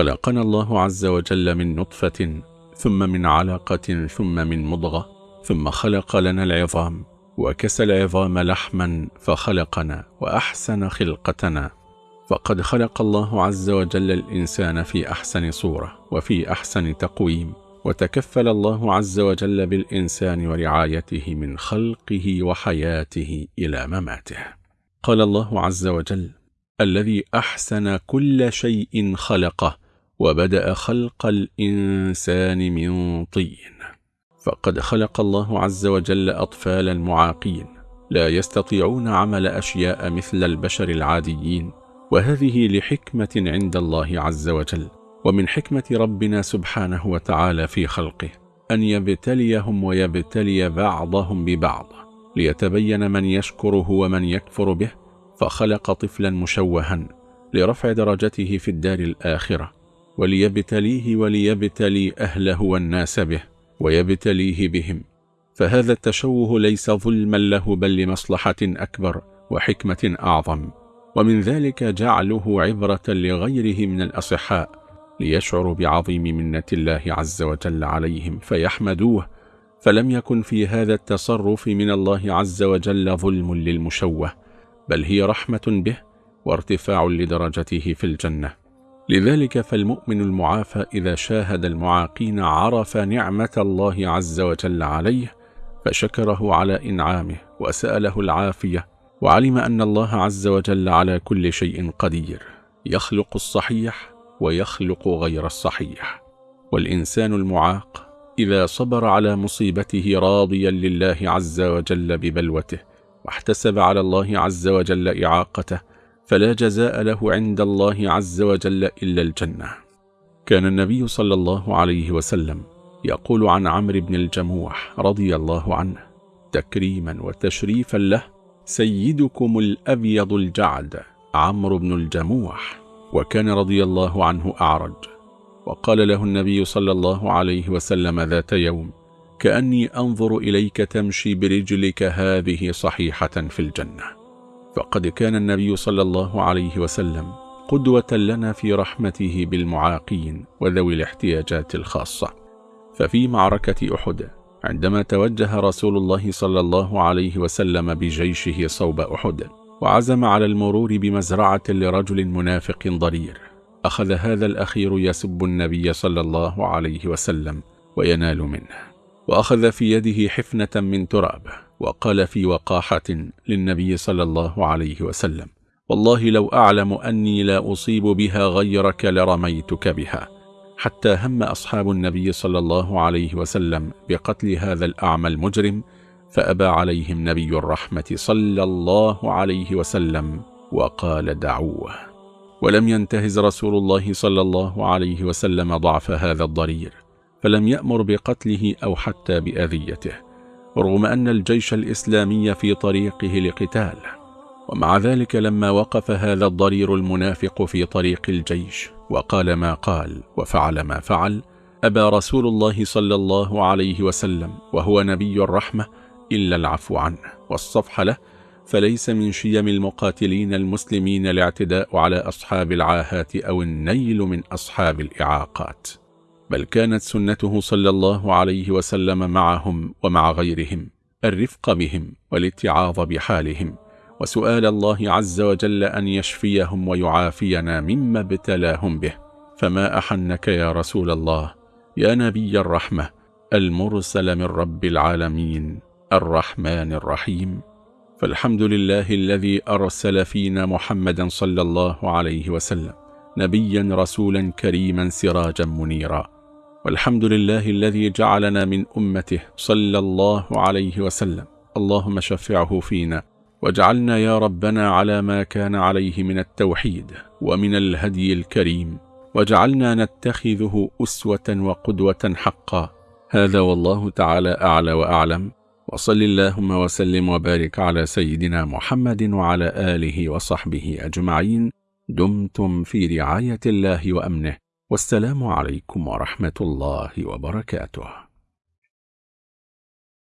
خلقنا الله عز وجل من نطفة ثم من علقة ثم من مضغة ثم خلق لنا العظام وكسى العظام لحما فخلقنا وأحسن خلقتنا. فقد خلق الله عز وجل الإنسان في أحسن صورة وفي أحسن تقويم وتكفل الله عز وجل بالإنسان ورعايته من خلقه وحياته إلى مماته. قال الله عز وجل الذي أحسن كل شيء خلقه وبدأ خلق الإنسان من طين. فقد خلق الله عز وجل أطفالا معاقين لا يستطيعون عمل أشياء مثل البشر العاديين. وهذه لحكمة عند الله عز وجل. ومن حكمة ربنا سبحانه وتعالى في خلقه. أن يبتليهم ويبتلي بعضهم ببعض. ليتبين من يشكره ومن يكفر به. فخلق طفلا مشوها. لرفع درجته في الدار الآخرة. وليبتليه وليبتلي أهله والناس به ويبتليه بهم. فهذا التشوه ليس ظلما له بل لمصلحة أكبر وحكمة أعظم. ومن ذلك جعله عبرة لغيره من الأصحاء ليشعروا بعظيم منة الله عز وجل عليهم فيحمدوه. فلم يكن في هذا التصرف من الله عز وجل ظلم للمشوه بل هي رحمة به وارتفاع لدرجته في الجنة. لذلك فالمؤمن المعافى إذا شاهد المعاقين عرف نعمة الله عز وجل عليه فشكره على إنعامه وسأله العافية وعلم أن الله عز وجل على كل شيء قدير يخلق الصحيح ويخلق غير الصحيح. والإنسان المعاق إذا صبر على مصيبته راضيا لله عز وجل ببلوته واحتسب على الله عز وجل إعاقته فلا جزاء له عند الله عز وجل إلا الجنة. كان النبي صلى الله عليه وسلم يقول عن عمرو بن الجموح رضي الله عنه تكريما وتشريفا له سيدكم الأبيض الجعد عمرو بن الجموح. وكان رضي الله عنه أعرج. وقال له النبي صلى الله عليه وسلم ذات يوم كأني أنظر إليك تمشي برجلك هذه صحيحة في الجنة. فقد كان النبي صلى الله عليه وسلم قدوة لنا في رحمته بالمعاقين وذوي الاحتياجات الخاصة. ففي معركة أحد عندما توجه رسول الله صلى الله عليه وسلم بجيشه صوب أحد وعزم على المرور بمزرعة لرجل منافق ضرير أخذ هذا الأخير يسب النبي صلى الله عليه وسلم وينال منه وأخذ في يده حفنة من تراب. وقال في وقاحة للنبي صلى الله عليه وسلم والله لو أعلم أني لا أصيب بها غيرك لرميتك بها. حتى هم أصحاب النبي صلى الله عليه وسلم بقتل هذا الأعمى المجرم فأبى عليهم نبي الرحمة صلى الله عليه وسلم وقال دعوه. ولم ينتهز رسول الله صلى الله عليه وسلم ضعف هذا الضرير فلم يأمر بقتله أو حتى بأذيته. رغم أن الجيش الإسلامي في طريقه لقتال ومع ذلك لما وقف هذا الضرير المنافق في طريق الجيش وقال ما قال وفعل ما فعل أبى رسول الله صلى الله عليه وسلم وهو نبي الرحمة إلا العفو عنه والصفح له فليس من شيم المقاتلين المسلمين الاعتداء على أصحاب العاهات أو النيل من أصحاب الإعاقات. بل كانت سنته صلى الله عليه وسلم معهم ومع غيرهم الرفق بهم والاتعاظ بحالهم وسؤال الله عز وجل أن يشفيهم ويعافينا مما ابتلاهم به. فما أحنك يا رسول الله؟ يا نبي الرحمة المرسل من رب العالمين الرحمن الرحيم. فالحمد لله الذي أرسل فينا محمدا صلى الله عليه وسلم نبيا رسولا كريما سراجا منيرا. والحمد لله الذي جعلنا من أمته صلى الله عليه وسلم. اللهم شفعه فينا واجعلنا يا ربنا على ما كان عليه من التوحيد ومن الهدي الكريم. واجعلنا نتخذه أسوة وقدوة حقا. هذا والله تعالى أعلى وأعلم. وصل اللهم وسلم وبارك على سيدنا محمد وعلى آله وصحبه أجمعين. دمتم في رعاية الله وأمنه. والسلام عليكم ورحمة الله وبركاته.